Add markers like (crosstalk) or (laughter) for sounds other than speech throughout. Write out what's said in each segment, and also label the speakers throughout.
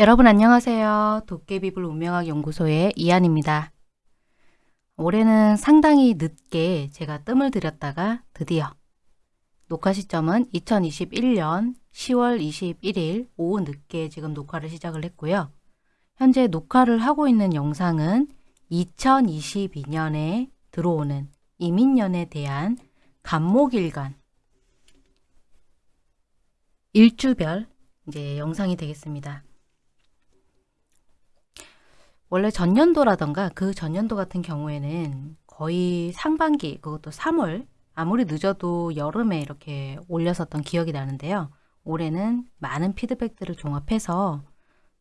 Speaker 1: 여러분 안녕하세요. 도깨비불 운명학 연구소의 이한입니다. 올해는 상당히 늦게 제가 뜸을 들였다가 드디어 녹화 시점은 2021년 10월 21일 오후 늦게 지금 녹화를 시작을 했고요. 현재 녹화를 하고 있는 영상은 2022년에 들어오는 이민년에 대한 간목일간 일주별 이제 영상이 되겠습니다. 원래 전년도라던가 그 전년도 같은 경우에는 거의 상반기 그것도 3월 아무리 늦어도 여름에 이렇게 올렸었던 기억이 나는데요. 올해는 많은 피드백들을 종합해서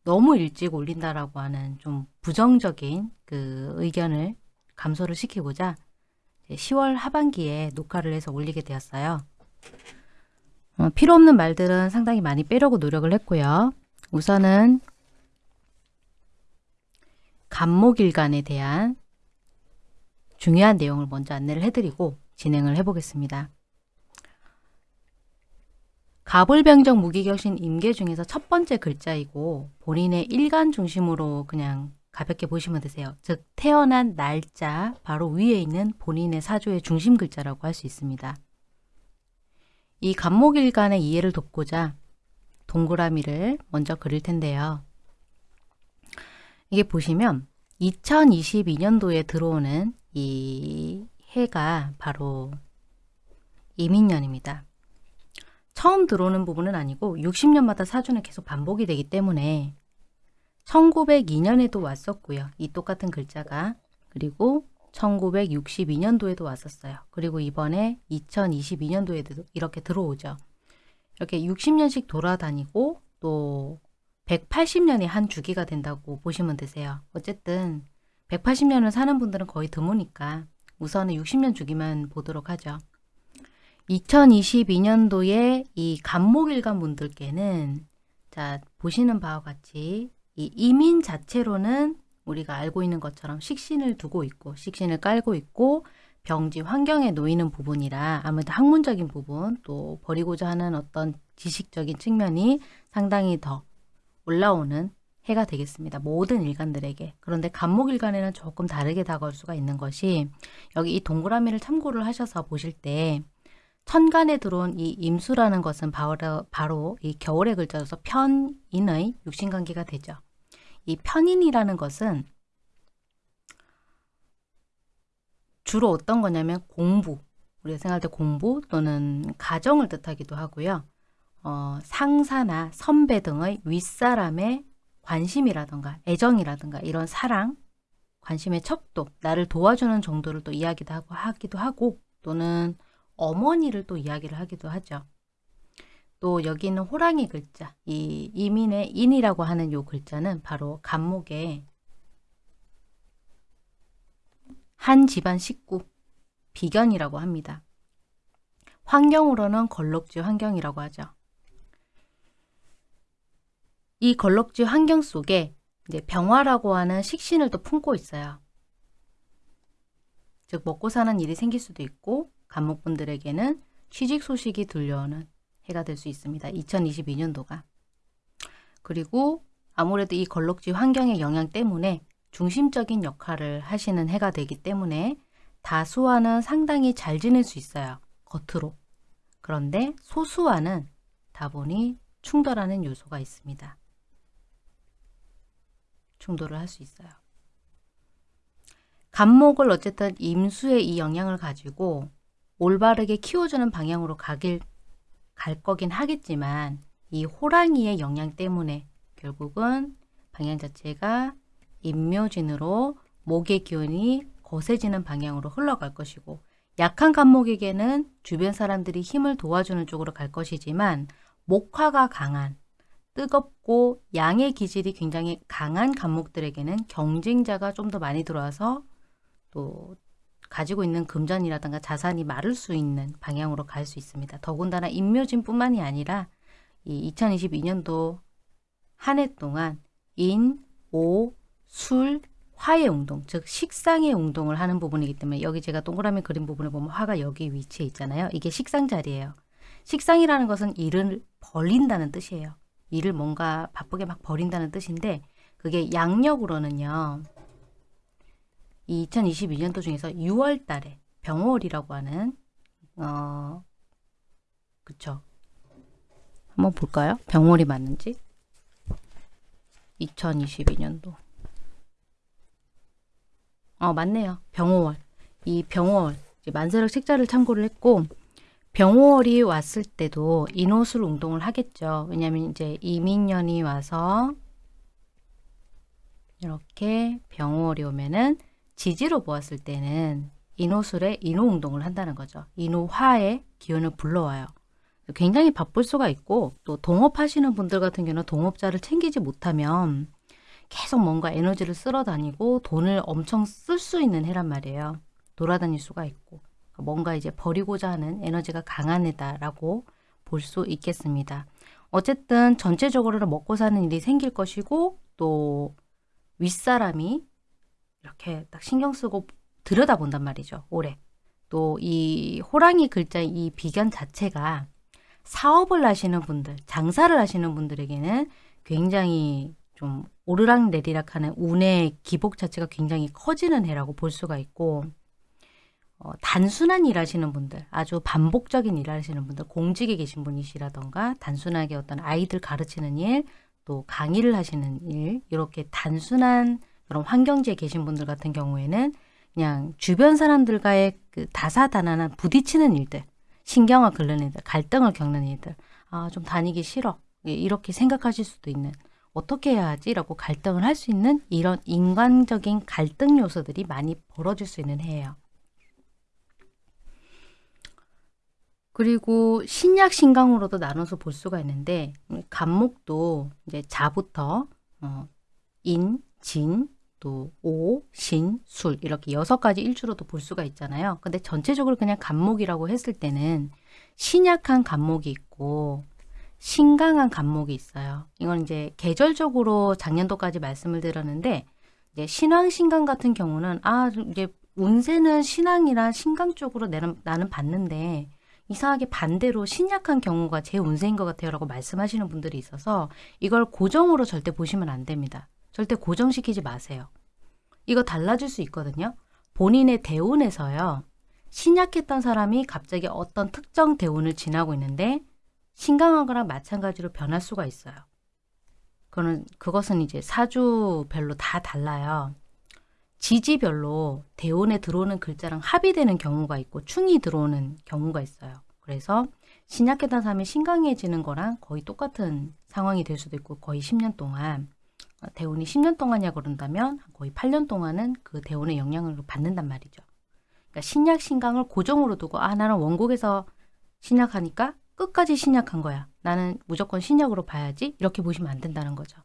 Speaker 1: 너무 일찍 올린다라고 하는 좀 부정적인 그 의견을 감소를 시키고자 10월 하반기에 녹화를 해서 올리게 되었어요. 어, 필요 없는 말들은 상당히 많이 빼려고 노력을 했고요. 우선은 간목일간에 대한 중요한 내용을 먼저 안내를 해드리고 진행을 해보겠습니다. 가불병정 무기격신 임계 중에서 첫 번째 글자이고 본인의 일간 중심으로 그냥 가볍게 보시면 되세요. 즉 태어난 날짜 바로 위에 있는 본인의 사주의 중심 글자라고 할 수 있습니다. 이 간목일간의 이해를 돕고자 동그라미를 먼저 그릴 텐데요. 이게 보시면 2022년도에 들어오는 이 해가 바로 이민년입니다. 처음 들어오는 부분은 아니고 60년마다 사주는 계속 반복이 되기 때문에 1902년에도 왔었고요. 이 똑같은 글자가 그리고 1962년도에도 왔었어요. 그리고 이번에 2022년도에도 이렇게 들어오죠. 이렇게 60년씩 돌아다니고 또 180년이 한 주기가 된다고 보시면 되세요. 어쨌든 180년을 사는 분들은 거의 드무니까 우선은 60년 주기만 보도록 하죠. 2022년도에 이 간목일간 분들께는 자 보시는 바와 같이 이 이민 자체로는 우리가 알고 있는 것처럼 식신을 두고 있고 식신을 깔고 있고 병지 환경에 놓이는 부분이라 아무래도 학문적인 부분 또 버리고자 하는 어떤 지식적인 측면이 상당히 더 올라오는 해가 되겠습니다. 모든 일간들에게. 그런데 간목일간에는 조금 다르게 다가올 수가 있는 것이 여기 이 동그라미를 참고를 하셔서 보실 때 천간에 들어온 이 임수라는 것은 바로, 바로 이 겨울의 글자로서 편인의 육신관계가 되죠. 이 편인이라는 것은 주로 어떤 거냐면 공부, 우리가 생각할 때 공부 또는 가정을 뜻하기도 하고요. 어, 상사나 선배 등의 윗사람의 관심이라든가 애정이라든가 이런 사랑, 관심의 척도, 나를 도와주는 정도를 또 이야기도 하고 하기도 하고 또는 어머니를 또 이야기를 하기도 하죠. 또 여기 있는 호랑이 글자, 이 이민의 인이라고 하는 요 글자는 바로 간목의 한 집안 식구, 비견이라고 합니다. 환경으로는 걸럭지 환경이라고 하죠. 이 걸럭지 환경 속에 이제 병화라고 하는 식신을 또 품고 있어요. 즉 먹고 사는 일이 생길 수도 있고 간목분들에게는 취직 소식이 들려오는 해가 될 수 있습니다. 2022년도가. 그리고 아무래도 이 걸럭지 환경의 영향 때문에 중심적인 역할을 하시는 해가 되기 때문에 다수와는 상당히 잘 지낼 수 있어요. 겉으로. 그런데 소수와는 다분히 충돌하는 요소가 있습니다. 충돌을 할수 있어요. 간목을 어쨌든 임수의 이 영향을 가지고 올바르게 키워주는 방향으로 가길 갈 거긴 하겠지만 이 호랑이의 영향 때문에 결국은 방향 자체가 임묘진으로 목의 기운이 거세지는 방향으로 흘러갈 것이고 약한 간목에게는 주변 사람들이 힘을 도와주는 쪽으로 갈 것이지만 목화가 강한 뜨겁고 양의 기질이 굉장히 강한 간목들에게는 경쟁자가 좀 더 많이 들어와서 또 가지고 있는 금전이라든가 자산이 마를 수 있는 방향으로 갈 수 있습니다. 더군다나 인묘진 뿐만이 아니라 이 2022년도 한 해 동안 인, 오, 술, 화의 운동, 즉 식상의 운동을 하는 부분이기 때문에 여기 제가 동그라미 그린 부분을 보면 화가 여기 위치해 있잖아요. 이게 식상 자리예요. 식상이라는 것은 일을 벌린다는 뜻이에요. 일을 뭔가 바쁘게 막 벌인다는 뜻인데 그게 양력으로는요. 이 2022년도 중에서 6월 달에 병월이라고 하는 어 그쵸. 한번 볼까요? 병월이 맞는지? 2022년도. 어 맞네요. 병월 이 병월 만세력 책자를 참고를 했고 병월이 왔을 때도 인호술 운동을 하겠죠 왜냐면 이제 이민년이 와서 이렇게 병월이 오면은 지지로 보았을 때는 인호술에 인호 운동을 한다는 거죠. 인호화의 기운을 불러와요. 굉장히 바쁠 수가 있고 또 동업하시는 분들 같은 경우는 동업자를 챙기지 못하면 계속 뭔가 에너지를 쓸어 다니고 돈을 엄청 쓸 수 있는 해란 말이에요. 돌아다닐 수가 있고 뭔가 이제 버리고자 하는 에너지가 강한 해다라고 볼 수 있겠습니다. 어쨌든 전체적으로 먹고 사는 일이 생길 것이고 또 윗사람이 이렇게 딱 신경 쓰고 들여다본단 말이죠. 올해. 또 이 호랑이 글자 이 비견 자체가 사업을 하시는 분들, 장사를 하시는 분들에게는 굉장히 좀 오르락 내리락 하는 운의 기복 자체가 굉장히 커지는 해라고 볼 수가 있고 어, 단순한 일 하시는 분들, 아주 반복적인 일 하시는 분들, 공직에 계신 분이시라던가 단순하게 어떤 아이들 가르치는 일, 또 강의를 하시는 일, 이렇게 단순한 그런 환경지에 계신 분들 같은 경우에는 그냥 주변 사람들과의 그 다사다난한 부딪히는 일들, 신경을 긁는 일들, 갈등을 겪는 일들, 아, 좀 다니기 싫어. 예, 이렇게 생각하실 수도 있는, 어떻게 해야 하지? 라고 갈등을 할 수 있는 이런 인간적인 갈등 요소들이 많이 벌어질 수 있는 해예요. 그리고 신약 신강으로도 나눠서 볼 수가 있는데 간목도 이제 자부터 어, 인, 진, 또 오, 신, 술 이렇게 여섯 가지 일주로도 볼 수가 있잖아요. 근데 전체적으로 그냥 간목이라고 했을 때는 신약한 간목이 있고 신강한 간목이 있어요. 이건 이제 계절적으로 작년도까지 말씀을 드렸는데 이제 신왕 신강 같은 경우는 아 이제 운세는 신왕이나 신강 쪽으로 나는, 나는 봤는데 이상하게 반대로 신약한 경우가 제 운세인 것 같아요 라고 말씀하시는 분들이 있어서 이걸 고정으로 절대 보시면 안 됩니다. 절대 고정시키지 마세요. 이거 달라질 수 있거든요. 본인의 대운에서요. 신약했던 사람이 갑자기 어떤 특정 대운을 지나고 있는데 신강한 거랑 마찬가지로 변할 수가 있어요. 그거는, 그것은 이제 사주별로 다 달라요. 지지별로 대운에 들어오는 글자랑 합의되는 경우가 있고 충이 들어오는 경우가 있어요. 그래서 신약했던 사람이 신강해지는 거랑 거의 똑같은 상황이 될 수도 있고 거의 10년 동안 대운이 10년 동안이야 그런다면 거의 8년 동안은 그 대운의 영향을 받는단 말이죠. 그러니까 신약 신강을 고정으로 두고 아 나는 원곡에서 신약하니까 끝까지 신약한 거야. 나는 무조건 신약으로 봐야지 이렇게 보시면 안 된다는 거죠.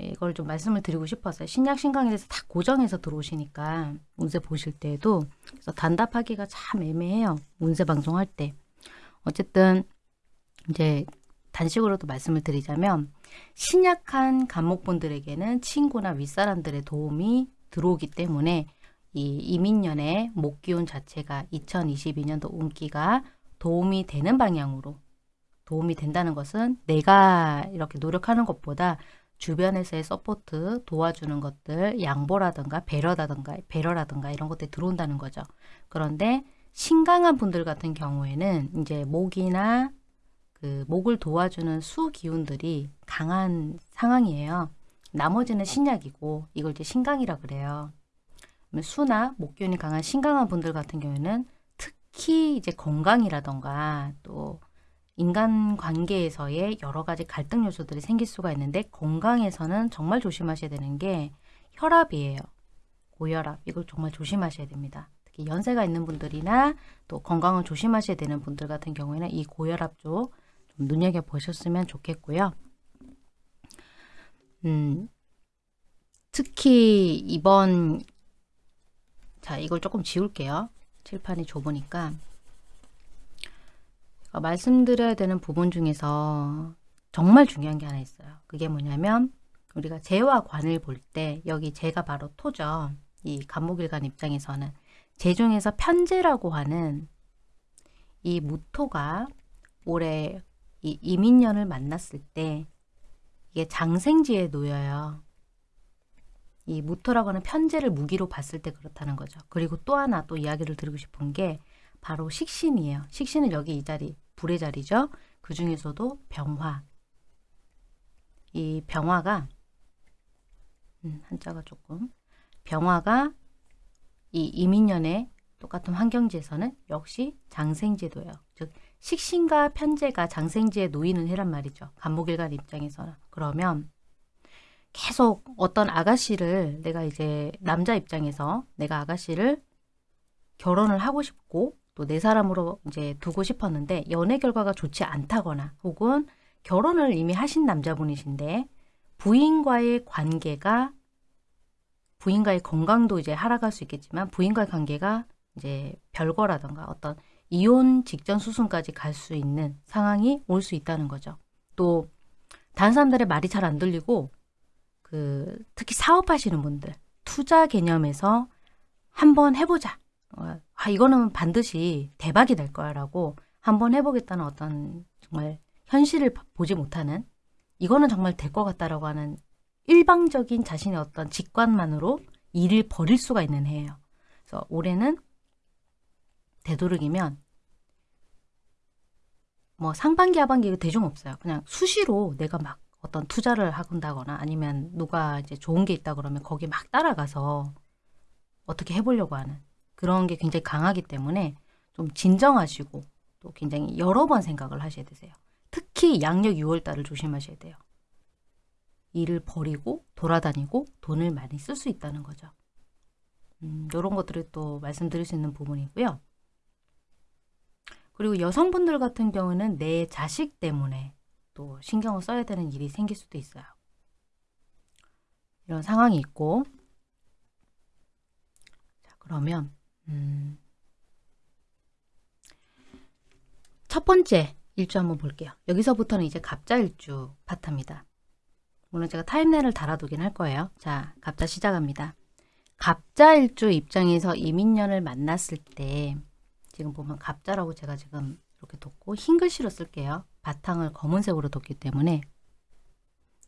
Speaker 1: 예, 이걸 좀 말씀을 드리고 싶었어요. 신약 신강에 대해서 다 고정해서 들어오시니까 운세 보실 때에도 그래서 단답하기가 참 애매해요. 운세 방송할 때. 어쨌든 이제 단식으로도 말씀을 드리자면 신약한 간목분들에게는 친구나 윗사람들의 도움이 들어오기 때문에 이 이민년의 목기운 자체가 2022년도 운기가 도움이 되는 방향으로 도움이 된다는 것은 내가 이렇게 노력하는 것보다 주변에서의 support, 도와주는 것들, 양보라든가 배려라든가 배려라든가 이런 것들이 들어온다는 거죠. 그런데 신강한 분들 같은 경우에는 이제 목이나 그 목을 도와주는 수 기운들이 강한 상황이에요. 나머지는 신약이고 이걸 이제 신강이라 그래요. 수나 목 기운이 강한 신강한 분들 같은 경우에는 특히 이제 건강이라던가 또 인간 관계에서의 여러 가지 갈등 요소들이 생길 수가 있는데 건강에서는 정말 조심하셔야 되는 게 혈압이에요. 고혈압 이걸 정말 조심하셔야 됩니다. 특히 연세가 있는 분들이나 또 건강을 조심하셔야 되는 분들 같은 경우에는 이 고혈압 쪽 좀 눈여겨보셨으면 좋겠고요. 음, 특히 이번 자 이걸 조금 지울게요. 칠판이 좁으니까 어, 말씀드려야 되는 부분 중에서 정말 중요한 게 하나 있어요. 그게 뭐냐면 우리가 재와 관을 볼 때 여기 재가 바로 토죠. 이 간목일간 입장에서는 재 중에서 편재라고 하는 이 무토가 올해 이 이민년을 만났을 때 이게 장생지에 놓여요. 이 무토라고 하는 편제를 무기로 봤을 때 그렇다는 거죠. 그리고 또 하나 또 이야기를 드리고 싶은 게 바로 식신이에요. 식신은 여기 이 자리, 불의 자리죠. 그 중에서도 병화. 이 병화가 음, 한자가 조금 병화가 이 이민년의 똑같은 환경지에서는 역시 장생제도예요. 즉 식신과 편제가 장생지에 놓이는 해란 말이죠. 간목일간 입장에서는. 그러면 계속 어떤 아가씨를 내가 이제 남자 입장에서 내가 아가씨를 결혼을 하고 싶고 또 내 사람으로 이제 두고 싶었는데 연애 결과가 좋지 않다거나 혹은 결혼을 이미 하신 남자분이신데 부인과의 관계가 부인과의 건강도 이제 하락할 수 있겠지만 부인과의 관계가 이제 별거라던가 어떤 이혼 직전 수순까지 갈 수 있는 상황이 올 수 있다는 거죠. 또 다른 사람들의 말이 잘 안 들리고 그 특히 사업하시는 분들 투자 개념에서 한번 해보자. 어, 아 이거는 반드시 대박이 될 거야 라고 한번 해보겠다는 어떤 정말 현실을 보지 못하는 이거는 정말 될 것 같다라고 하는 일방적인 자신의 어떤 직관만으로 일을 벌일 수가 있는 해예요. 그래서 올해는 되도록이면 뭐 상반기 하반기 대중 없어요. 그냥 수시로 내가 막 어떤 투자를 하건다거나 아니면 누가 이제 좋은 게 있다 그러면 거기 막 따라가서 어떻게 해보려고 하는 그런 게 굉장히 강하기 때문에 좀 진정하시고 또 굉장히 여러 번 생각을 하셔야 되세요. 특히 양력 6월달을 조심하셔야 돼요. 일을 버리고 돌아다니고 돈을 많이 쓸 수 있다는 거죠. 음, 이런 것들을 또 말씀드릴 수 있는 부분이고요. 그리고 여성분들 같은 경우는 내 자식 때문에 또 신경을 써야 되는 일이 생길 수도 있어요. 이런 상황이 있고 자 그러면 음, 첫 번째 일주 한번 볼게요. 여기서부터는 이제 갑자일주 파트입니다. 물론 제가 타임라인을 달아두긴 할 거예요. 자, 갑자 시작합니다. 갑자일주 입장에서 이민년을 만났을 때 지금 보면 갑자라고 제가 지금 이렇게 뒀고 흰 글씨로 쓸게요. 바탕을 검은색으로 뒀기 때문에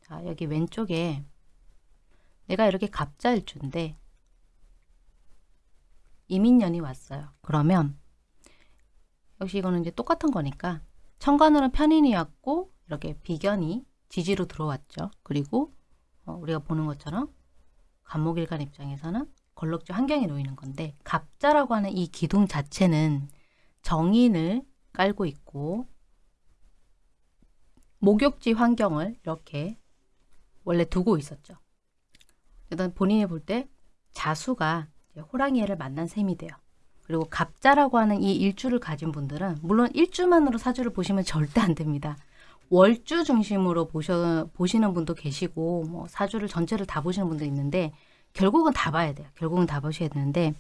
Speaker 1: 자 여기 왼쪽에 내가 이렇게 갑자일주인데 이민년이 왔어요. 그러면 역시 이거는 이제 똑같은 거니까 천간으로 편인이었고 이렇게 비견이 지지로 들어왔죠. 그리고 어, 우리가 보는 것처럼 간목일간 입장에서는 걸럭지 환경에 놓이는 건데 갑자라고 하는 이 기둥 자체는 정인을 깔고 있고 목욕지 환경을 이렇게 원래 두고 있었죠. 일단 본인이 볼 때 자수가 호랑이를 만난 셈이 돼요. 그리고 갑자라고 하는 이 일주를 가진 분들은 물론 일주만으로 사주를 보시면 절대 안 됩니다. 월주 중심으로 보셔, 보시는 분도 계시고 뭐 사주를 전체를 다 보시는 분도 있는데 결국은 다 봐야 돼요. 결국은 다 보셔야 되는데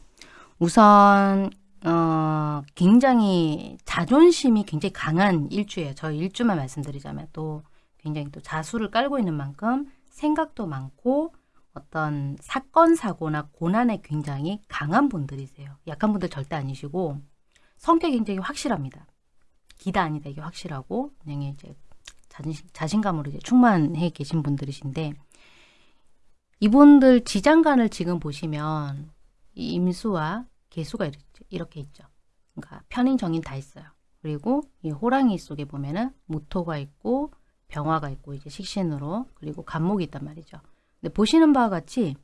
Speaker 1: 우선 어, 굉장히 자존심이 굉장히 강한 일주예요. 저 일주만 말씀드리자면 또 굉장히 또 자수를 깔고 있는 만큼 생각도 많고 어떤 사건 사고나 고난에 굉장히 강한 분들이세요. 약한 분들 절대 아니시고 성격이 굉장히 확실합니다. 기다 아니다 이게 확실하고 그냥 이제 자신, 자신감으로 이제 충만해 계신 분들이신데 이분들 지장간을 지금 보시면 임수와 개수가 이렇게 있죠. 그러니까 편인 정인 다 있어요. 그리고 이 호랑이 속에 보면은 무토가 있고 병화가 있고 이제 식신으로 그리고 간목이 있단 말이죠. 근데 보시는 바와 같이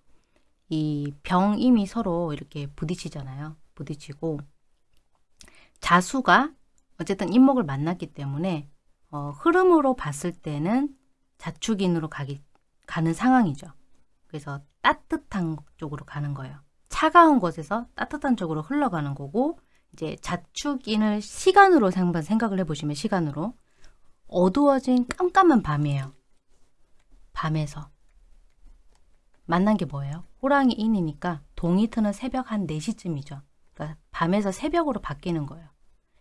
Speaker 1: 이 병임이 서로 이렇게 부딪히잖아요. 부딪히고 자수가 어쨌든 임목을 만났기 때문에 어, 흐름으로 봤을 때는 자축인으로 가기, 가는 상황이죠. 그래서 따뜻한 쪽으로 가는 거예요. 차가운 곳에서 따뜻한 쪽으로 흘러가는 거고 이제 자축인을 시간으로 한번 생각을 해보시면 시간으로 어두워진 깜깜한 밤이에요. 밤에서 만난 게 뭐예요? 호랑이 인이니까 동이 트는 새벽 한 4시쯤이죠. 그러니까 밤에서 새벽으로 바뀌는 거예요.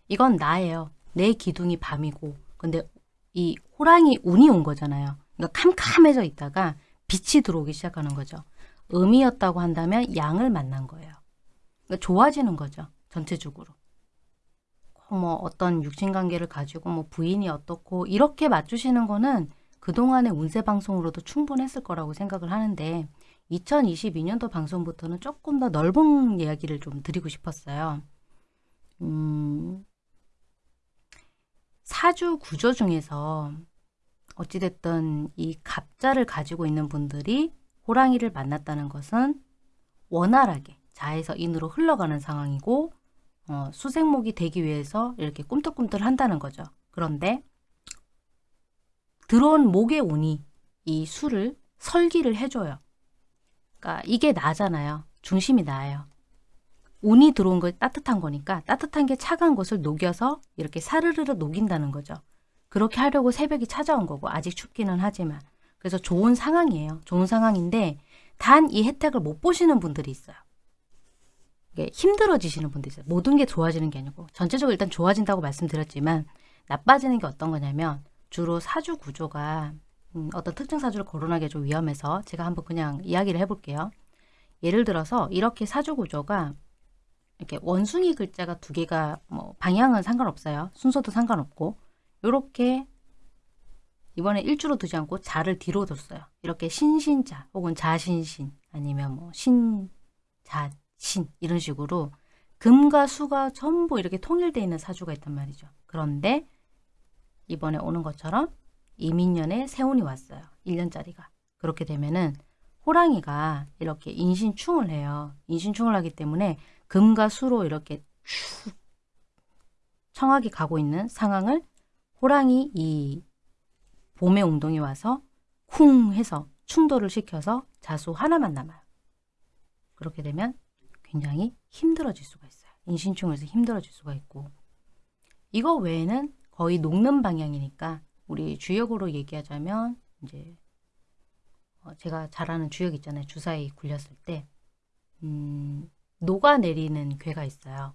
Speaker 1: 이건 나예요. 내 기둥이 밤이고 근데 이 호랑이 운이 온 거잖아요. 그러니까 캄캄해져 있다가 빛이 들어오기 시작하는 거죠. 음이었다고 한다면 양을 만난 거예요. 그러니까 좋아지는 거죠. 전체적으로. 뭐 어떤 육신관계를 가지고 뭐 부인이 어떻고 이렇게 맞추시는 거는 그동안의 운세 방송으로도 충분했을 거라고 생각을 하는데 2022년도 방송부터는 조금 더 넓은 이야기를 좀 드리고 싶었어요. 음, 사주 구조 중에서 어찌됐든 이 갑자를 가지고 있는 분들이 호랑이를 만났다는 것은 원활하게 자에서 인으로 흘러가는 상황이고 어, 수생목이 되기 위해서 이렇게 꿈틀꿈틀 한다는 거죠. 그런데 들어온 목의 운이 이 수를 설기를 해줘요. 그러니까 이게 나잖아요. 중심이 나예요. 운이 들어온 거 따뜻한 거니까 따뜻한 게 차가운 것을 녹여서 이렇게 사르르르 녹인다는 거죠. 그렇게 하려고 새벽이 찾아온 거고 아직 춥기는 하지만 그래서 좋은 상황이에요. 좋은 상황인데 단 이 혜택을 못 보시는 분들이 있어요. 이게 힘들어지시는 분들이 있어요. 모든 게 좋아지는 게 아니고 전체적으로 일단 좋아진다고 말씀드렸지만 나빠지는 게 어떤 거냐면 주로 사주 구조가 음, 어떤 특정 사주를 거론하기 좀 위험해서 제가 한번 그냥 이야기를 해볼게요. 예를 들어서 이렇게 사주 구조가 이렇게 원숭이 글자가 두 개가 뭐 방향은 상관없어요. 순서도 상관없고 이렇게 이번에 일주로 두지 않고 자를 뒤로 뒀어요. 이렇게 신신자 혹은 자신신 아니면 뭐 신자신 이런 식으로 금과 수가 전부 이렇게 통일되어 있는 사주가 있단 말이죠. 그런데 이번에 오는 것처럼 이민년에 세운이 왔어요. 1년짜리가. 그렇게 되면은 호랑이가 이렇게 인신충을 해요. 인신충을 하기 때문에 금과 수로 이렇게 쭉 청하게 가고 있는 상황을 호랑이 이 봄의 웅동이 와서 쿵 해서 충돌을 시켜서 자수 하나만 남아요. 그렇게 되면 굉장히 힘들어질 수가 있어요. 인신충에서 힘들어질 수가 있고 이거 외에는 거의 녹는 방향이니까 우리 주역으로 얘기하자면 이제 어, 제가 잘 아는 주역 있잖아요. 주사위 굴렸을 때 음, 녹아내리는 괴가 있어요.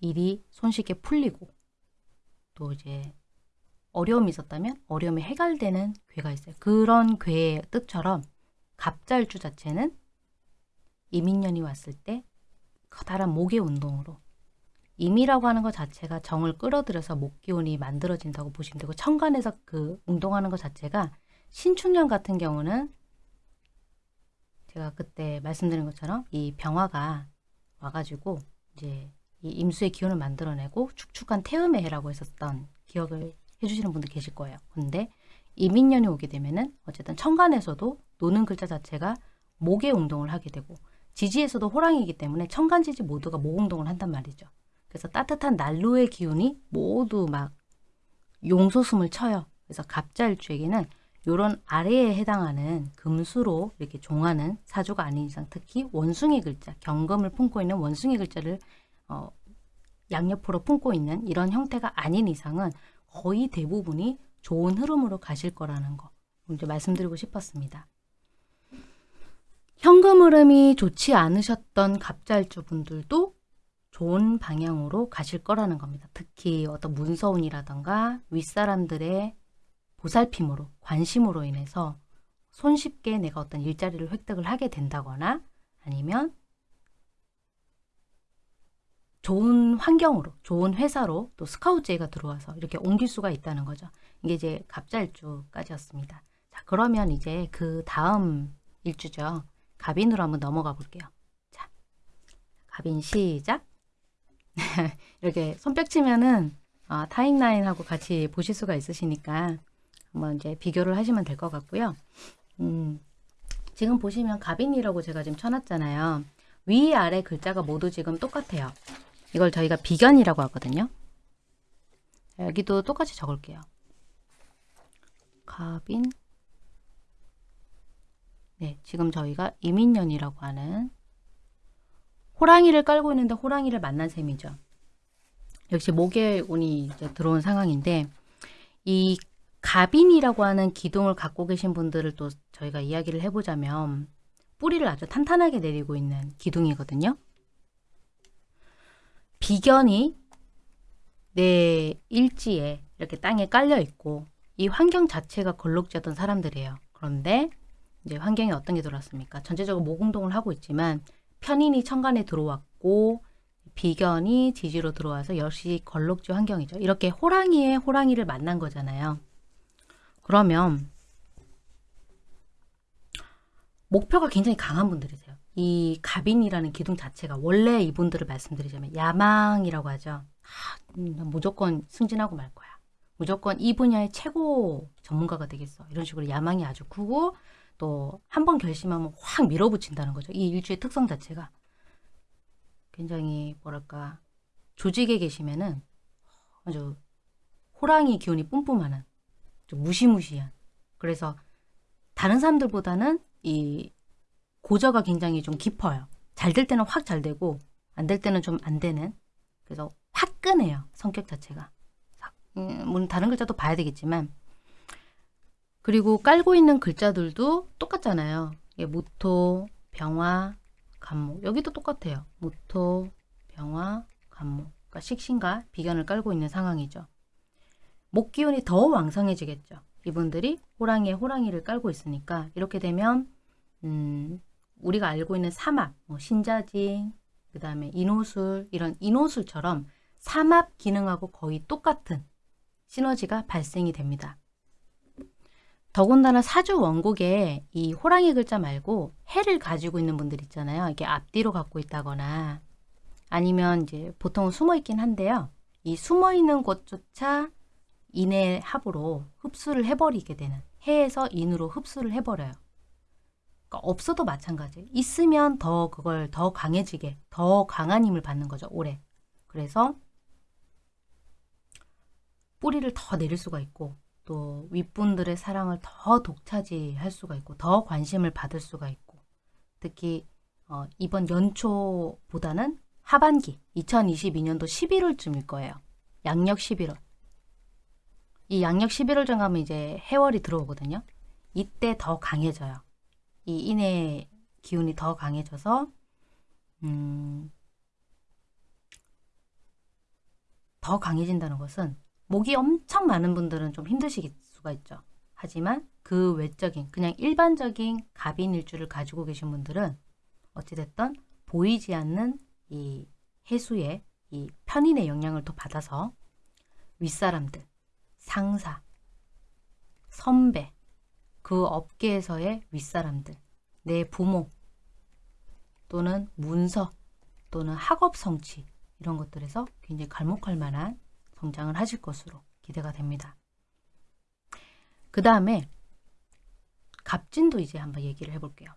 Speaker 1: 일이 손쉽게 풀리고 또 이제 어려움이 있었다면 어려움이 해결되는 괴가 있어요. 그런 괴의 뜻처럼 갑잘주 자체는 이민년이 왔을 때 커다란 목의 운동으로 임이라고 하는 것 자체가 정을 끌어들여서 목기운이 만들어진다고 보시면 되고 천간에서 그 운동하는 것 자체가 신축년 같은 경우는 제가 그때 말씀드린 것처럼 이 병화가 와가지고 이제 이 임수의 기운을 만들어내고 축축한 태음의 해라고 했었던 기억을 해주시는 분들 계실 거예요. 근데 이민년이 오게 되면은 어쨌든 천간에서도 노는 글자 자체가 목의 운동을 하게 되고 지지에서도 호랑이기 때문에 천간지지 모두가 목 운동을 한단 말이죠. 그래서 따뜻한 난로의 기운이 모두 막 용소숨을 쳐요. 그래서 갑자일주에게는 이런 아래에 해당하는 금수로 이렇게 종하는 사주가 아닌 이상 특히 원숭이 글자, 경금을 품고 있는 원숭이 글자를 어, 양옆으로 품고 있는 이런 형태가 아닌 이상은 거의 대부분이 좋은 흐름으로 가실 거라는 거 이제 말씀드리고 싶었습니다. 현금 흐름이 좋지 않으셨던 갑잘주 분들도 좋은 방향으로 가실 거라는 겁니다. 특히 어떤 문서운이라던가 윗사람들의 보살핌으로 관심으로 인해서 손쉽게 내가 어떤 일자리를 획득을 하게 된다거나 아니면 좋은 환경으로 좋은 회사로 또 스카우트제가 들어와서 이렇게 옮길 수가 있다는 거죠. 이게 이제 갑잘주까지였습니다. 자 그러면 이제 그 다음 일주죠. 갑인으로 한번 넘어가 볼게요. 자 갑인 시작 (laughs) 이렇게 손뼉 치면은 어, 타임라인하고 같이 보실 수가 있으시니까 한번 이제 비교를 하시면 될 것 같고요. 음, 지금 보시면 갑인이라고 제가 지금 쳐놨잖아요. 위 아래 글자가 모두 지금 똑같아요. 이걸 저희가 비견이라고 하거든요. 여기도 똑같이 적을게요. 갑인 네, 지금 저희가 이민년이라고 하는 호랑이를 깔고 있는데 호랑이를 만난 셈이죠. 역시 목에 운이 들어온 상황인데 이 갑인이라고 하는 기둥을 갖고 계신 분들을 또 저희가 이야기를 해보자면 뿌리를 아주 탄탄하게 내리고 있는 기둥이거든요. 비견이 내 일지에 이렇게 땅에 깔려 있고 이 환경 자체가 걸록지었던 사람들이에요. 그런데 이제 환경이 어떤 게 들어왔습니까? 전체적으로 모공동을 하고 있지만 편인이 천간에 들어왔고 비견이 지지로 들어와서 역시 걸록지 환경이죠. 이렇게 호랑이에 호랑이를 만난 거잖아요. 그러면 목표가 굉장히 강한 분들이세요. 이 갑인이라는 기둥 자체가 원래 이분들을 말씀드리자면 야망이라고 하죠. 아, 음, 무조건 승진하고 말 거야. 무조건 이 분야의 최고 전문가가 되겠어. 이런 식으로 야망이 아주 크고 또 한 번 결심하면 확 밀어붙인다는 거죠. 이 일주의 특성 자체가 굉장히 뭐랄까 조직에 계시면은 아주 호랑이 기운이 뿜뿜하는 좀 무시무시한 그래서 다른 사람들보다는 이 고저가 굉장히 좀 깊어요. 잘 될 때는 확 잘 되고 안 될 때는 좀 안 되는 그래서 화끈해요. 성격 자체가. 음, 물론 다른 글자도 봐야 되겠지만 그리고 깔고 있는 글자들도 똑같잖아요. 이게 모토, 병화, 간목 여기도 똑같아요. 모토, 병화, 간목 그러니까 식신과 비견을 깔고 있는 상황이죠. 목 기운이 더 왕성해지겠죠. 이분들이 호랑이에 호랑이를 깔고 있으니까 이렇게 되면 음, 우리가 알고 있는 삼합, 뭐 신자진, 그 다음에 인호술 이런 인호술처럼 삼합 기능하고 거의 똑같은 시너지가 발생이 됩니다. 더군다나 사주 원곡에 이 호랑이 글자 말고 해를 가지고 있는 분들 있잖아요. 이게 앞뒤로 갖고 있다거나 아니면 이제 보통은 숨어 있긴 한데요. 이 숨어 있는 곳조차 인의 합으로 흡수를 해버리게 되는 해에서 인으로 흡수를 해버려요. 그러니까 없어도 마찬가지. 있으면 더 그걸 더 강해지게 더 강한 힘을 받는 거죠. 오래. 그래서 뿌리를 더 내릴 수가 있고 또 윗분들의 사랑을 더 독차지할 수가 있고 더 관심을 받을 수가 있고 특히 어, 이번 연초보다는 하반기 2022년도 11월쯤일 거예요. 양력 11월. 이 양력 11월쯤 가면 이제 해월이 들어오거든요. 이때 더 강해져요. 이 인의 기운이 더 강해져서 음, 더 강해진다는 것은 목이 엄청 많은 분들은 좀 힘드실 수가 있죠. 하지만 그 외적인 그냥 일반적인 갑인 일주를 가지고 계신 분들은 어찌됐든 보이지 않는 이 해수의 이 편인의 영향을 더 받아서 윗사람들, 상사, 선배, 그 업계에서의 윗사람들, 내 부모 또는 문서 또는 학업 성취 이런 것들에서 굉장히 갈목할 만한 성장을 하실 것으로 기대가 됩니다. 그 다음에 갑진도 이제 한번 얘기를 해볼게요.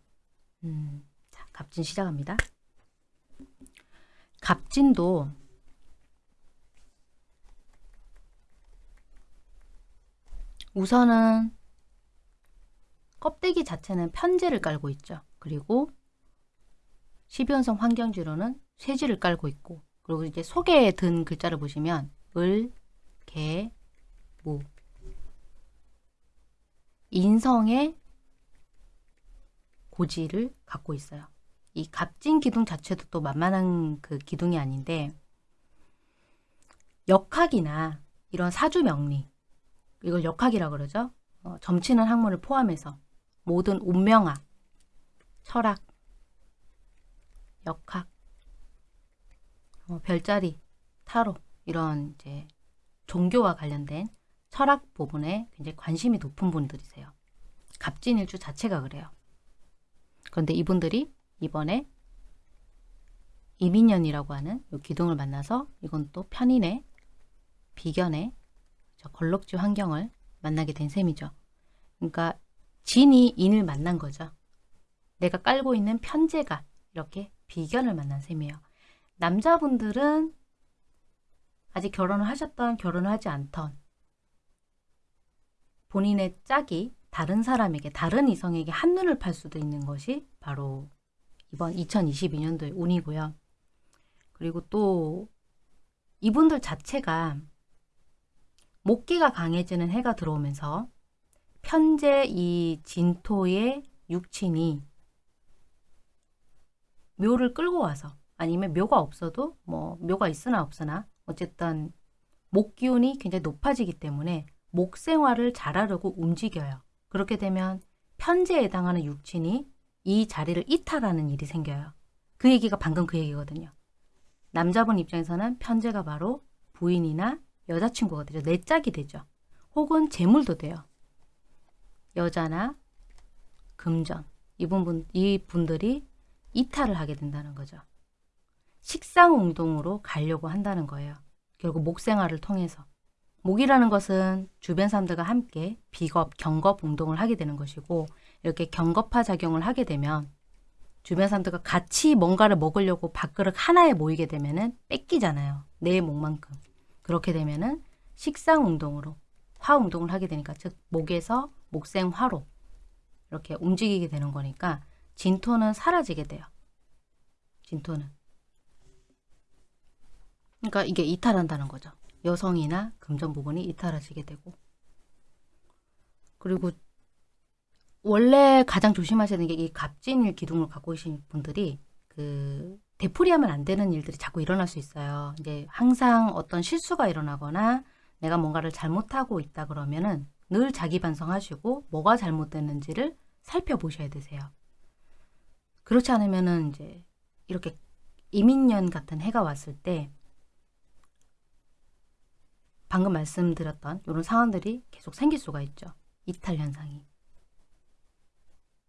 Speaker 1: 음, 자, 갑진 시작합니다. 갑진도 우선은 껍데기 자체는 편제를 깔고 있죠. 그리고 12연성 환경지로는 쇠지를 깔고 있고 그리고 이제 속에 든 글자를 보시면 을, 개, 무 인성의 고지를 갖고 있어요. 이 갑진 기둥 자체도 또 만만한 그 기둥이 아닌데 역학이나 이런 사주 명리 이걸 역학이라 그러죠. 어, 점치는 학문을 포함해서 모든 운명학, 철학, 역학, 어, 별자리, 타로 이런 이제 종교와 관련된 철학 부분에 굉장히 관심이 높은 분들이세요. 갑진일주 자체가 그래요. 그런데 이분들이 이번에 이민년이라고 하는 이 기둥을 만나서 이건 또 편인의 비견의 걸럭지 환경을 만나게 된 셈이죠. 그러니까 진이 인을 만난 거죠. 내가 깔고 있는 편제가 이렇게 비견을 만난 셈이에요. 남자분들은 아직 결혼을 하셨던 결혼을 하지 않던 본인의 짝이 다른 사람에게 다른 이성에게 한눈을 팔 수도 있는 것이 바로 이번 2022년도의 운이고요. 그리고 또 이분들 자체가 목기가 강해지는 해가 들어오면서 현재 이 진토의 육친이 묘를 끌고 와서 아니면 묘가 없어도 뭐 묘가 있으나 없으나 어쨌든 목 기운이 굉장히 높아지기 때문에 목 생활을 잘하려고 움직여요. 그렇게 되면 편제에 해당하는 육친이 이 자리를 이탈하는 일이 생겨요. 그 얘기가 방금 그 얘기거든요. 남자분 입장에서는 편제가 바로 부인이나 여자친구가 되죠. 내 짝이 되죠. 혹은 재물도 돼요. 여자나 금전 이분 이 분들이 이탈을 하게 된다는 거죠. 식상운동으로 가려고 한다는 거예요. 결국 목생활을 통해서. 목이라는 것은 주변 사람들과 함께 비겁, 경겁 운동을 하게 되는 것이고 이렇게 경겁화 작용을 하게 되면 주변 사람들과 같이 뭔가를 먹으려고 밥그릇 하나에 모이게 되면 은 뺏기잖아요. 내 목만큼. 그렇게 되면 은 식상 운동으로 화 운동을 하게 되니까 즉 목에서 목생화로 이렇게 움직이게 되는 거니까 진토는 사라지게 돼요. 진토는. 그러니까 이게 이탈한다는 거죠. 여성이나 금전 부분이 이탈하시게 되고 그리고 원래 가장 조심하셔야 되는 게 이 갑진일 기둥을 갖고 계신 분들이 그 되풀이하면 안 되는 일들이 자꾸 일어날 수 있어요. 이제 항상 어떤 실수가 일어나거나 내가 뭔가를 잘못하고 있다 그러면은 늘 자기 반성하시고 뭐가 잘못됐는지를 살펴보셔야 되세요. 그렇지 않으면은 이제 이렇게 이민년 같은 해가 왔을 때 방금 말씀드렸던 이런 상황들이 계속 생길 수가 있죠. 이탈 현상이.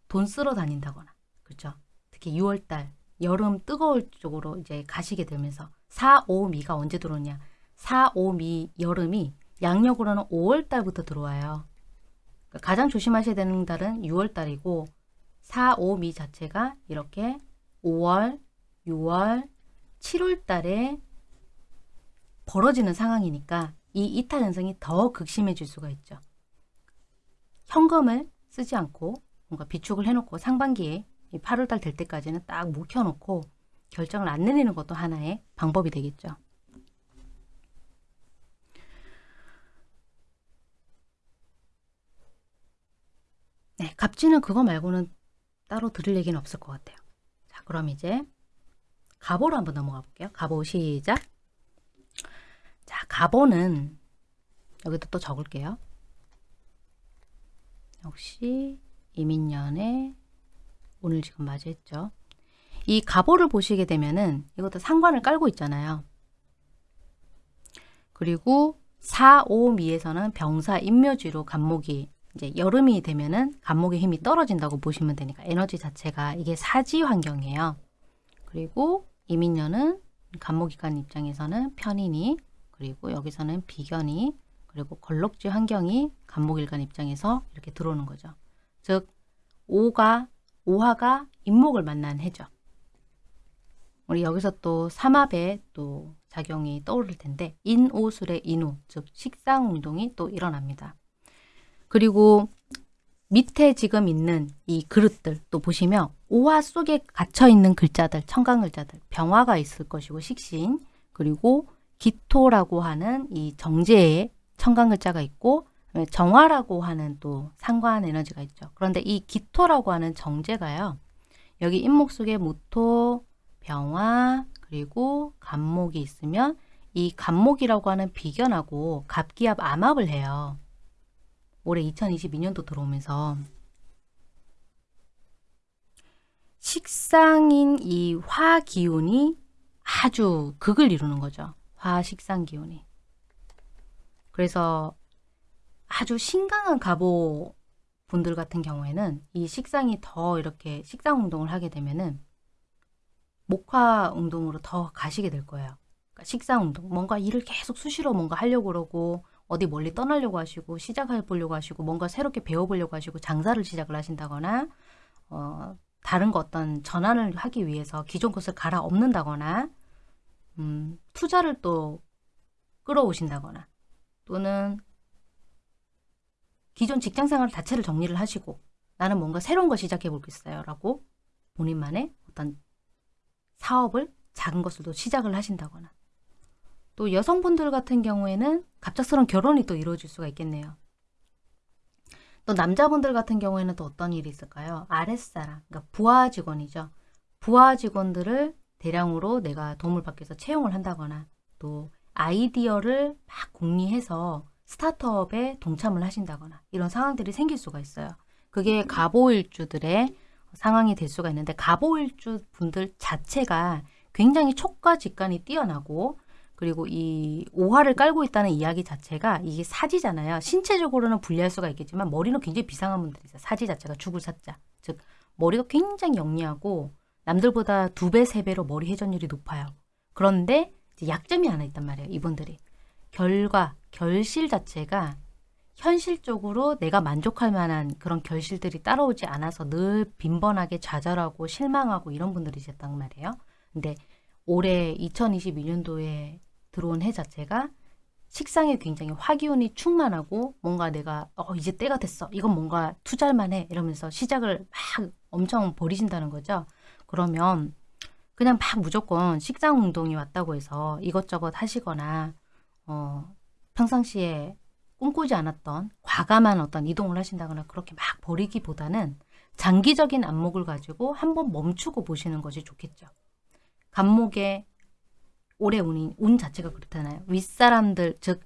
Speaker 1: 돈 쓰러 다닌다거나, 그렇죠? 특히 6월달, 여름 뜨거울 쪽으로 이제 가시게 되면서 4, 5, 미가 언제 들어오냐? 4, 5, 미 여름이 양력으로는 5월달부터 들어와요. 그러니까 가장 조심하셔야 되는 달은 6월달이고 4, 5, 미 자체가 이렇게 5월, 6월, 7월달에 벌어지는 상황이니까 이 이탈 현상이 더 극심해질 수가 있죠. 현금을 쓰지 않고 뭔가 비축을 해놓고 상반기에 8월달 될 때까지는 딱 묵혀놓고 결정을 안 내리는 것도 하나의 방법이 되겠죠. 네, 갑진은 그거 말고는 따로 들을 얘기는 없을 것 같아요. 자, 그럼 이제 갑오로 한번 넘어가 볼게요. 갑오 시작. 자, 갑오는 여기도 또 적을게요. 역시 이민년에 오늘 지금 맞이했죠. 이 갑오를 보시게 되면은 이것도 상관을 깔고 있잖아요. 그리고 4, 5, 미에서는 병사 인묘지로 간목이 이제 여름이 되면은 간목의 힘이 떨어진다고 보시면 되니까 에너지 자체가 이게 사지 환경이에요. 그리고 이민년은 간목이간 입장에서는 편인이 그리고 여기서는 비견이 그리고 걸럭지 환경이 간목일간 입장에서 이렇게 들어오는 거죠. 즉 오가 오화가 임목을 만난 해죠. 우리 여기서 또 삼합의 또 작용이 떠오를 텐데 인오술의 인우 즉 식상 운동이 또 일어납니다. 그리고 밑에 지금 있는 이 그릇들 또 보시면 오화 속에 갇혀 있는 글자들 청강 글자들 병화가 있을 것이고 식신 그리고 기토라고 하는 이 정제의 청강 글자가 있고 정화라고 하는 또 상관 에너지가 있죠. 그런데 이 기토라고 하는 정제가요. 여기 인목 속에 무토, 병화, 그리고 간목이 있으면 이 간목이라고 하는 비견하고 갑기압 암합을 해요. 올해 2022년도 들어오면서 식상인 이 화 기운이 아주 극을 이루는 거죠. 화식상 기운이. 그래서 아주 신강한 가보 분들 같은 경우에는 이 식상이 더 이렇게 식상 운동을 하게 되면은 목화 운동으로 더 가시게 될 거예요. 그러니까 식상 운동, 뭔가 일을 계속 수시로 뭔가 하려고 그러고 어디 멀리 떠나려고 하시고 시작해 보려고 하시고 뭔가 새롭게 배워보려고 하시고 장사를 시작을 하신다거나 어, 다른 거 어떤 전환을 하기 위해서 기존 것을 갈아엎는다거나 음, 투자를 또 끌어오신다거나 또는 기존 직장생활 자체를 정리를 하시고 나는 뭔가 새로운 거 시작해 볼겠어요 라고 본인만의 어떤 사업을 작은 것으로 시작을 하신다거나 또 여성분들 같은 경우에는 갑작스러운 결혼이 또 이루어질 수가 있겠네요. 또 남자분들 같은 경우에는 또 어떤 일이 있을까요? 아랫사람, 그러니까 부하 직원이죠. 부하 직원들을 대량으로 내가 도움을 받기 위해서 채용을 한다거나 또 아이디어를 막 공리해서 스타트업에 동참을 하신다거나 이런 상황들이 생길 수가 있어요. 그게 가보일주들의 상황이 될 수가 있는데 가보일주 분들 자체가 굉장히 촉과 직관이 뛰어나고 그리고 이 오화를 깔고 있다는 이야기 자체가 이게 사지잖아요. 신체적으로는 분리할 수가 있겠지만 머리는 굉장히 비상한 분들이 있어요. 사지 자체가 죽을 사자. 즉 머리가 굉장히 영리하고 남들보다 두 배, 세 배로 머리 회전율이 높아요. 그런데 이제 약점이 하나 있단 말이에요. 이분들이. 결과, 결실 자체가 현실적으로 내가 만족할 만한 그런 결실들이 따라오지 않아서 늘 빈번하게 좌절하고 실망하고 이런 분들이셨단 말이에요. 근데 올해 2022년도에 들어온 해 자체가 식상에 굉장히 화기운이 충만하고 뭔가 내가 어 이제 때가 됐어 이건 뭔가 투자할 만해 이러면서 시작을 막 엄청 버리신다는 거죠 그러면 그냥 막 무조건 식상 운동이 왔다고 해서 이것저것 하시거나 어 평상시에 꿈꾸지 않았던 과감한 어떤 이동을 하신다거나 그렇게 막 버리기보다는 장기적인 안목을 가지고 한번 멈추고 보시는 것이 좋겠죠. 간목에 올해 운이, 운 자체가 그렇잖아요. 윗사람들, 즉,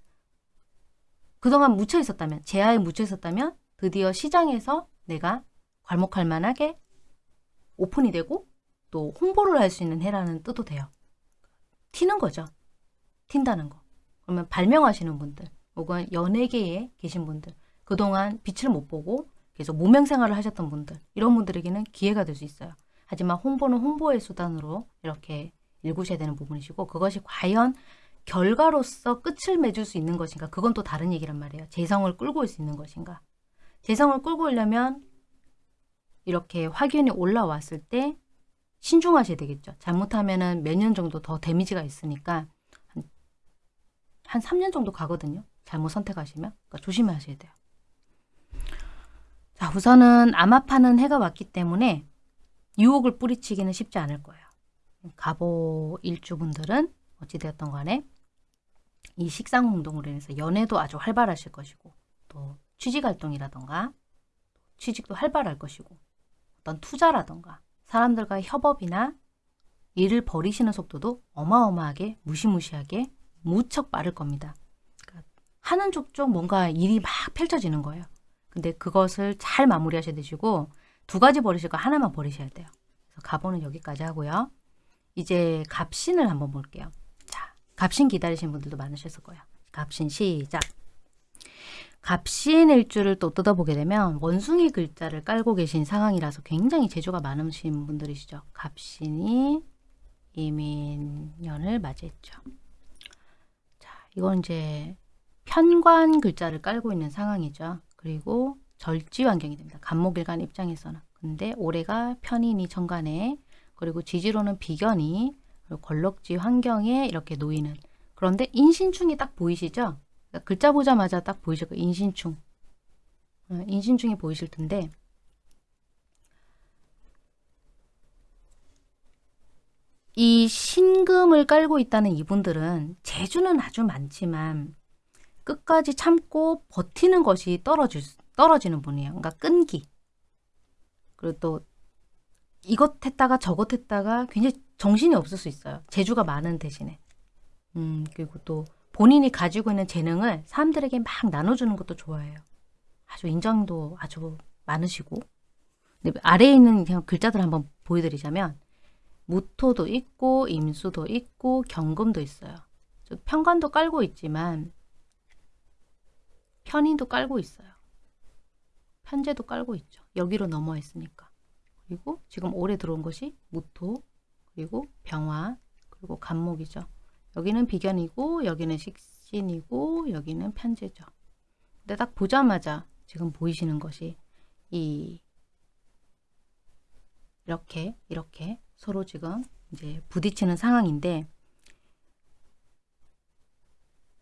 Speaker 1: 그동안 묻혀 있었다면, 제하에 묻혀 있었다면, 드디어 시장에서 내가 괄목할 만하게 오픈이 되고, 또 홍보를 할 수 있는 해라는 뜻도 돼요. 튀는 거죠. 튄다는 거. 그러면 발명하시는 분들, 혹은 연예계에 계신 분들, 그동안 빛을 못 보고 계속 무명 생활을 하셨던 분들, 이런 분들에게는 기회가 될 수 있어요. 하지만 홍보는 홍보의 수단으로 이렇게 읽으셔야 되는 부분이시고 그것이 과연 결과로서 끝을 맺을 수 있는 것인가 그건 또 다른 얘기란 말이에요. 재성을 끌고 올 수 있는 것인가. 재성을 끌고 오려면 이렇게 확연히 올라왔을 때 신중하셔야 되겠죠. 잘못하면 몇년 정도 더 데미지가 있으니까 한, 한 3년 정도 가거든요. 잘못 선택하시면. 그러니까 조심하셔야 돼요. 자, 우선은 암압하는 해가 왔기 때문에 유혹을 뿌리치기는 쉽지 않을 거예요. 가보 일주분들은 어찌되었던 간에 이 식상 운동으로 인해서 연애도 아주 활발하실 것이고 또 취직 활동이라던가 취직도 활발할 것이고 어떤 투자라던가 사람들과 협업이나 일을 벌이시는 속도도 어마어마하게 무시무시하게 무척 빠를 겁니다. 그러니까 하는 족족 뭔가 일이 막 펼쳐지는 거예요. 근데 그것을 잘 마무리하셔야 되시고 두 가지 버리실 거 하나만 버리셔야 돼요. 그래서 가보는 여기까지 하고요. 이제 갑신을 한번 볼게요. 자, 갑신 기다리신 분들도 많으셨을 거예요. 갑신 시작. 갑신 일 주를 또 뜯어보게 되면 원숭이 글자를 깔고 계신 상황이라서 굉장히 재주가 많으신 분들이시죠. 갑신이 이민년을 맞이했죠. 자, 이건 이제 편관 글자를 깔고 있는 상황이죠. 그리고 절지 환경이 됩니다. 간목일간 입장에서는. 근데 올해가 편인이 정관에 그리고 지지로는 비견이 그리고 걸럭지 환경에 이렇게 놓이는 그런데 인신충이 딱 보이시죠? 그러니까 글자 보자마자 딱 보이실 거예요. 인신충. 어, 인신충이 보이실 텐데 이 신금을 깔고 있다는 이분들은 재주는 아주 많지만 끝까지 참고 버티는 것이 떨어질, 떨어지는 분이에요. 그러니까 끈기. 그리고 또 이것 했다가 저것 했다가 굉장히 정신이 없을 수 있어요. 재주가 많은 대신에. 음, 그리고 또 본인이 가지고 있는 재능을 사람들에게 막 나눠주는 것도 좋아해요. 아주 인정도 아주 많으시고. 아래에 있는 그냥 글자들 한번 보여드리자면 무토도 있고 임수도 있고 경금도 있어요. 편관도 깔고 있지만 편인도 깔고 있어요. 편제도 깔고 있죠. 여기로 넘어 있으니까. 그리고 지금 올해 들어온 것이 무토, 그리고 병화, 그리고 간목이죠. 여기는 비견이고 여기는 식신이고 여기는 편제죠. 근데 딱 보자마자 지금 보이시는 것이 이 이렇게 이렇게 서로 지금 이제 부딪히는 상황인데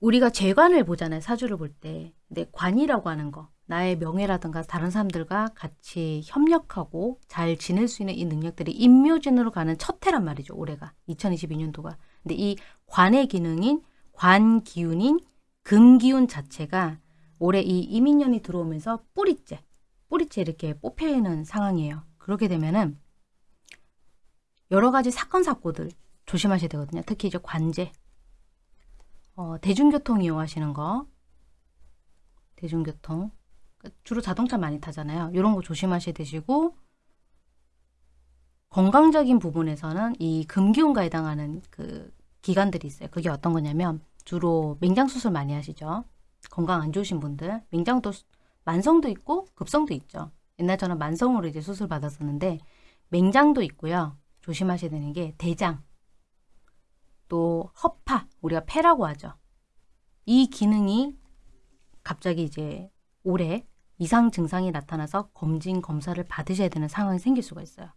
Speaker 1: 우리가 재관을 보잖아요. 사주를 볼 때. 근데 관이라고 하는 거 나의 명예라든가 다른 사람들과 같이 협력하고 잘 지낼 수 있는 이 능력들이 임묘진으로 가는 첫 해란 말이죠. 올해가 2022년도가. 근데 이 관의 기능인 관 기운인 금 기운 자체가 올해 이 이민년이 들어오면서 뿌리째 뿌리째 이렇게 뽑혀 있는 상황이에요. 그렇게 되면은 여러 가지 사건 사고들 조심하셔야 되거든요. 특히 이제 관제 어, 대중교통 이용하시는 거 대중교통 주로 자동차 많이 타잖아요. 이런 거 조심하셔야 되시고 건강적인 부분에서는 이 금기운과 해당하는 그 기관들이 있어요. 그게 어떤 거냐면 주로 맹장 수술 많이 하시죠. 건강 안 좋으신 분들 맹장도 만성도 있고 급성도 있죠. 옛날 저는 만성으로 이제 수술 받았었는데 맹장도 있고요. 조심하셔야 되는 게 대장, 또 허파, 우리가 폐라고 하죠. 이 기능이 갑자기 이제 올해 이상 증상이 나타나서 검진 검사를 받으셔야 되는 상황이 생길 수가 있어요.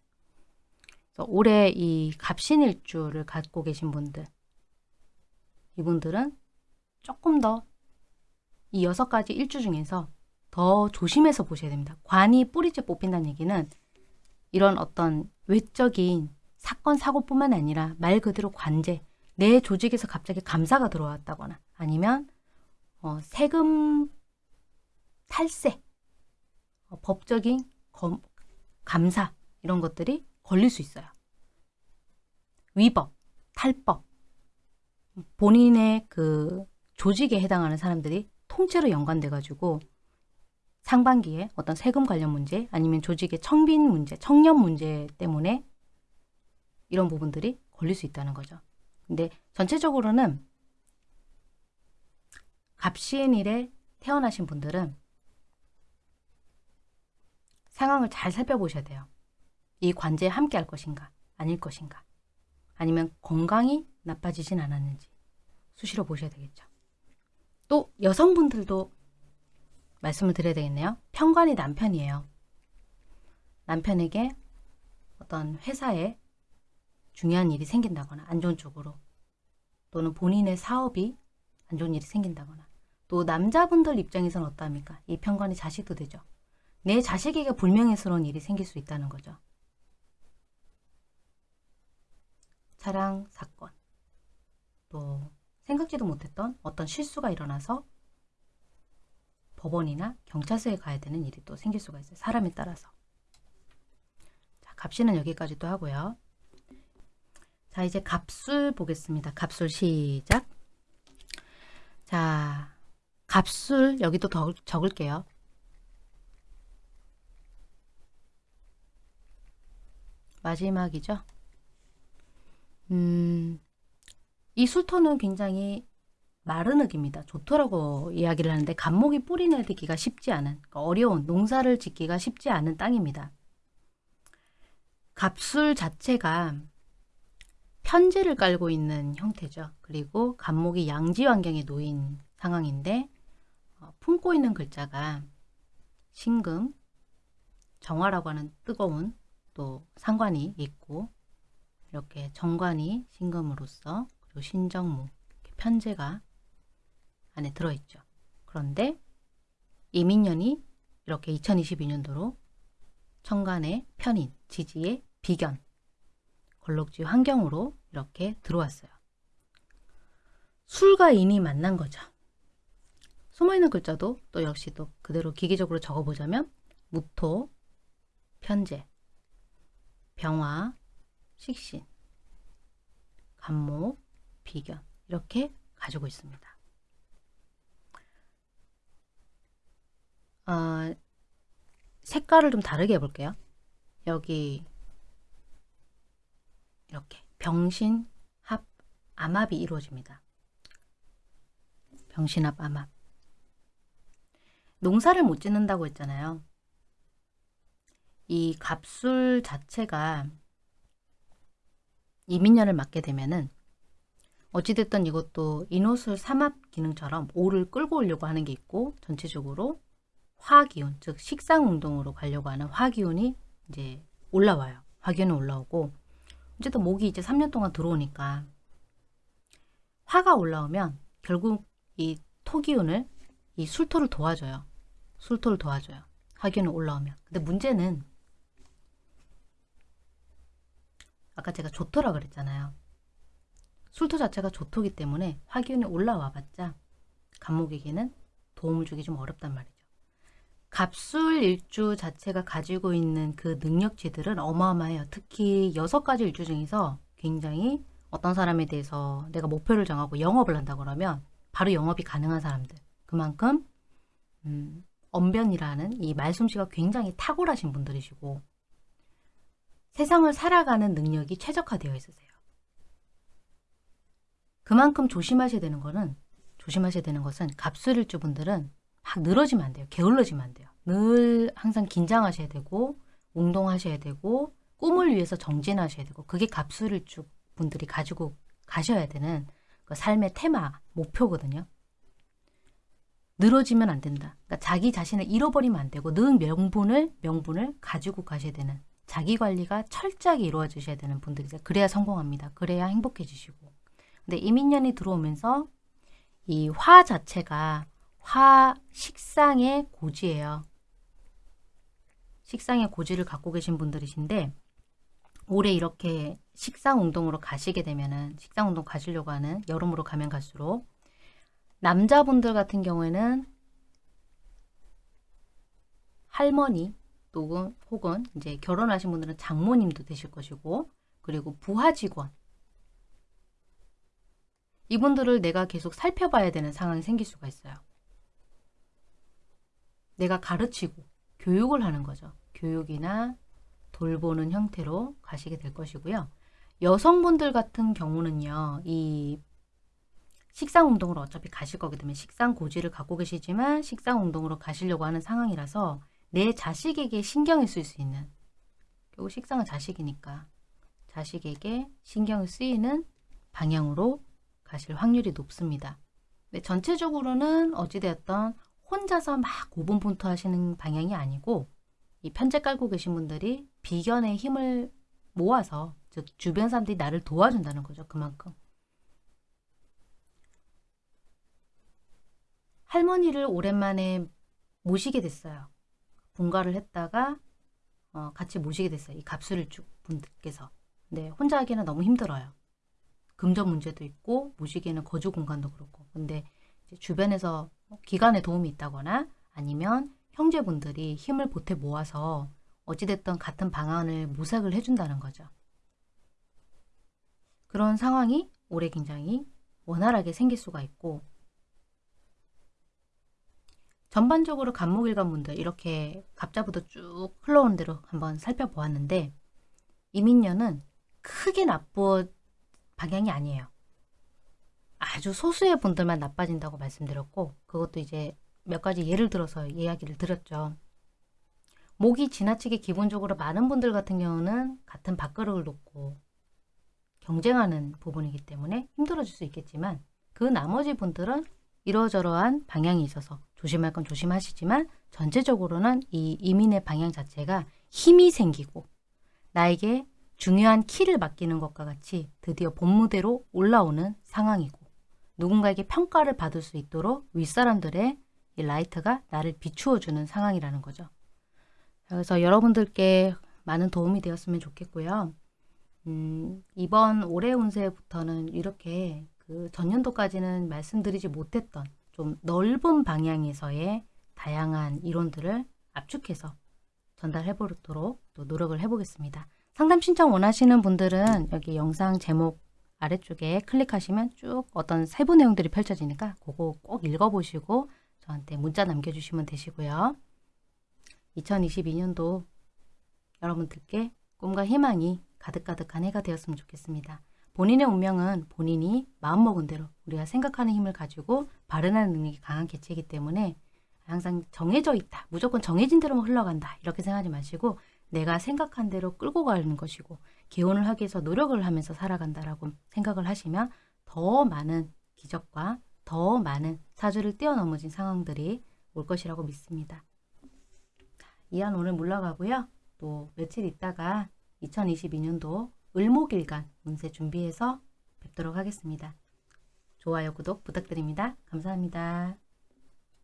Speaker 1: 올해 이 갑신일주를 갖고 계신 분들, 이분들은 조금 더 이 여섯 가지 일주 중에서 더 조심해서 보셔야 됩니다. 관이 뿌리째 뽑힌다는 얘기는 이런 어떤 외적인 사건, 사고뿐만 아니라 말 그대로 관제, 내 조직에서 갑자기 감사가 들어왔다거나 아니면 어, 세금 탈세, 어, 법적인 검, 감사 이런 것들이 걸릴 수 있어요. 위법, 탈법, 본인의 그 조직에 해당하는 사람들이 통째로 연관돼 가지고 상반기에 어떤 세금 관련 문제 아니면 조직의 청빈 문제, 청년 문제 때문에 이런 부분들이 걸릴 수 있다는 거죠. 근데 전체적으로는 갑시인일에 태어나신 분들은 상황을 잘 살펴보셔야 돼요. 이 관제에 함께 할 것인가, 아닐 것인가. 아니면 건강이 나빠지진 않았는지 수시로 보셔야 되겠죠. 또 여성분들도 말씀을 드려야 되겠네요. 편관이 남편이에요. 남편에게 어떤 회사에 중요한 일이 생긴다거나 안 좋은 쪽으로 또는 본인의 사업이 안 좋은 일이 생긴다거나 또 남자분들 입장에서는 어떠합니까? 이 편관이 자식도 되죠. 내 자식에게 불명예스러운 일이 생길 수 있다는 거죠. 차량 사건 또 생각지도 못했던 어떤 실수가 일어나서 법원이나 경찰서에 가야 되는 일이 또 생길 수가 있어요. 사람에 따라서. 자, 갑시는 여기까지 또 하고요. 자, 이제 갑술 보겠습니다. 갑술 시작. 자, 갑술 여기도 더 적을게요. 마지막이죠. 음, 이 술토는 굉장히 마른 흙입니다. 좋더라고 이야기를 하는데 감목이 뿌리 내리기가 쉽지 않은 그러니까 어려운 농사를 짓기가 쉽지 않은 땅입니다. 갑술 자체가 편지를 깔고 있는 형태죠. 그리고 감목이 양지 환경에 놓인 상황인데 어, 품고 있는 글자가 신금, 정화라고 하는 뜨거운 또 상관이 있고 이렇게 정관이 신금으로서 그리고 신정무 편제가 안에 들어있죠. 그런데 이민년이 이렇게 2022년도로 천간의 편인, 지지의 비견, 걸록지 환경으로 이렇게 들어왔어요. 술과 인이 만난 거죠. 숨어있는 글자도 또 역시 또 그대로 기계적으로 적어보자면 무토, 편제, 병화, 식신, 간목, 비견 이렇게 가지고 있습니다. 어, 색깔을 좀 다르게 해볼게요. 여기 이렇게 병신, 합, 암합이 이루어집니다. 병신 합, 암합. 농사를 못 짓는다고 했잖아요. 이 갑술 자체가 이민년을 맞게 되면은 어찌됐든 이것도 인호술 삼합 기능처럼 오를 끌고 오려고 하는 게 있고 전체적으로 화기운, 즉 식상 운동으로 가려고 하는 화기운이 이제 올라와요. 화기운이 올라오고 어쨌든 목이 이제 3년 동안 들어오니까 화가 올라오면 결국 이 토기운을 이 술토를 도와줘요. 술토를 도와줘요. 화기운이 올라오면. 근데 문제는 아까 제가 조토라 그랬잖아요. 술토 자체가 조토기 때문에 화기운이 올라와 봤자 간목에게는 도움을 주기 좀 어렵단 말이죠. 갑술 일주 자체가 가지고 있는 그 능력치들은 어마어마해요. 특히 여섯 가지 일주 중에서 굉장히 어떤 사람에 대해서 내가 목표를 정하고 영업을 한다 그러면 바로 영업이 가능한 사람들. 그만큼 음, 언변이라는 이 말솜씨가 굉장히 탁월하신 분들이시고 세상을 살아가는 능력이 최적화되어 있으세요. 그만큼 조심하셔야 되는 거는 조심하셔야 되는 것은 갑술일주 분들은 막 늘어지면 안 돼요. 게을러지면 안 돼요. 늘 항상 긴장하셔야 되고 운동하셔야 되고 꿈을 위해서 정진하셔야 되고 그게 갑술일주 분들이 가지고 가셔야 되는 그 삶의 테마, 목표거든요. 늘어지면 안 된다. 그러니까 자기 자신을 잃어버리면 안 되고 늘 명분을 명분을 가지고 가셔야 되는 자기 관리가 철저하게 이루어지셔야 되는 분들이세요. 그래야 성공합니다. 그래야 행복해지시고. 근데 이민년이 들어오면서 이 화 자체가 화 식상의 고지예요. 식상의 고지를 갖고 계신 분들이신데 올해 이렇게 식상 운동으로 가시게 되면은 식상 운동 가시려고 하는 여름으로 가면 갈수록 남자분들 같은 경우에는 할머니 또는 혹은 이제 결혼하신 분들은 장모님도 되실 것이고 그리고 부하 직원 이분들을 내가 계속 살펴봐야 되는 상황이 생길 수가 있어요. 내가 가르치고 교육을 하는 거죠. 교육이나 돌보는 형태로 가시게 될 것이고요. 여성분들 같은 경우는요. 이 식상 운동으로 어차피 가실 거기 때문에 식상 고지를 갖고 계시지만 식상 운동으로 가시려고 하는 상황이라서 내 자식에게 신경을 쓸 수 있는 결국 식상은 자식이니까 자식에게 신경을 쓰이는 방향으로 가실 확률이 높습니다. 네, 전체적으로는 어찌되었던 혼자서 막 고분분투 하시는 방향이 아니고 이 편제 깔고 계신 분들이 비견의 힘을 모아서 즉 주변 사람들이 나를 도와준다는 거죠. 그만큼. 할머니를 오랜만에 모시게 됐어요. 분가를 했다가 어, 같이 모시게 됐어요. 이 갑술일주 분들께서. 근데 혼자 하기는 너무 힘들어요. 금전 문제도 있고 모시기에는 거주 공간도 그렇고. 근데 주변에서 기관의 도움이 있다거나 아니면 형제분들이 힘을 보태 모아서 어찌됐든 같은 방안을 모색을 해준다는 거죠. 그런 상황이 올해 굉장히 원활하게 생길 수가 있고 전반적으로 간목일관분들 이렇게 갑자부터 쭉 흘러오는 대로 한번 살펴보았는데 이민년은 크게 나쁜 방향이 아니에요. 아주 소수의 분들만 나빠진다고 말씀드렸고 그것도 이제 몇 가지 예를 들어서 이야기를 드렸죠. 목이 지나치게 기본적으로 많은 분들 같은 경우는 같은 밥그릇을 놓고 경쟁하는 부분이기 때문에 힘들어질 수 있겠지만 그 나머지 분들은 이러저러한 방향이 있어서 조심할 건 조심하시지만 전체적으로는 이 이민의 방향 자체가 힘이 생기고 나에게 중요한 키를 맡기는 것과 같이 드디어 본무대로 올라오는 상황이고 누군가에게 평가를 받을 수 있도록 윗사람들의 이 라이트가 나를 비추어주는 상황이라는 거죠. 그래서 여러분들께 많은 도움이 되었으면 좋겠고요. 음, 이번 올해 운세부터는 이렇게 그 전년도까지는 말씀드리지 못했던 좀 넓은 방향에서의 다양한 이론들을 압축해서 전달해 보도록 또 노력을 해보겠습니다. 상담 신청 원하시는 분들은 여기 영상 제목 아래쪽에 클릭하시면 쭉 어떤 세부 내용들이 펼쳐지니까 그거 꼭 읽어보시고 저한테 문자 남겨주시면 되시고요. 2022년도 여러분들께 꿈과 희망이 가득가득한 해가 되었으면 좋겠습니다. 본인의 운명은 본인이 마음먹은 대로 우리가 생각하는 힘을 가지고 발현하는 능력이 강한 개체이기 때문에 항상 정해져 있다. 무조건 정해진 대로만 흘러간다. 이렇게 생각하지 마시고 내가 생각한 대로 끌고 가는 것이고 개원을 하기 위해서 노력을 하면서 살아간다라고 생각을 하시면 더 많은 기적과 더 많은 사주를 뛰어넘어진 상황들이 올 것이라고 믿습니다. 이한 오늘 물러가고요. 또 며칠 있다가 2022년도 을목일간 운세 준비해서 뵙도록 하겠습니다. 좋아요, 구독 부탁드립니다. 감사합니다.